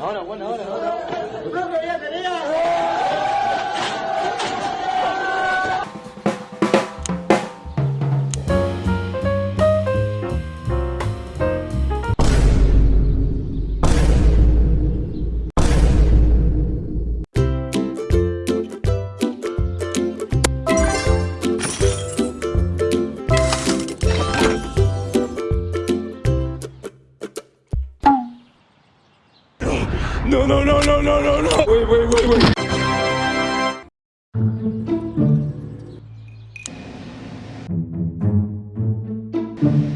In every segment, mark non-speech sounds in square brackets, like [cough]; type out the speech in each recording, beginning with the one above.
Ahora, bueno, ahora, ahora. No, no, no, no, no, no, no. Wey, wait wait wait. Thank.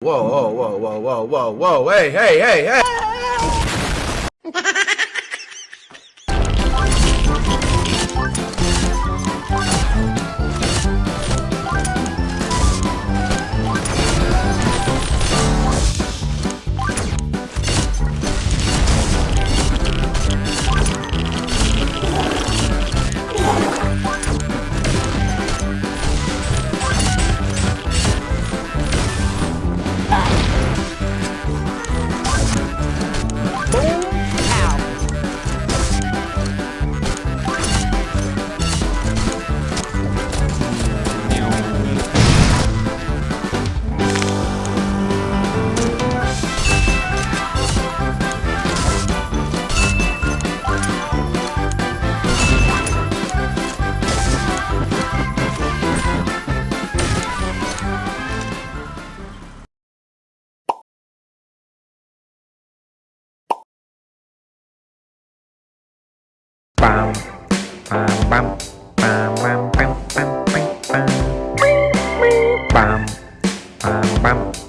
Whoa, whoa, whoa, whoa, whoa, whoa, whoa, hey, hey, hey, hey! [laughs] bam bam bam bam bam bam bam bam bam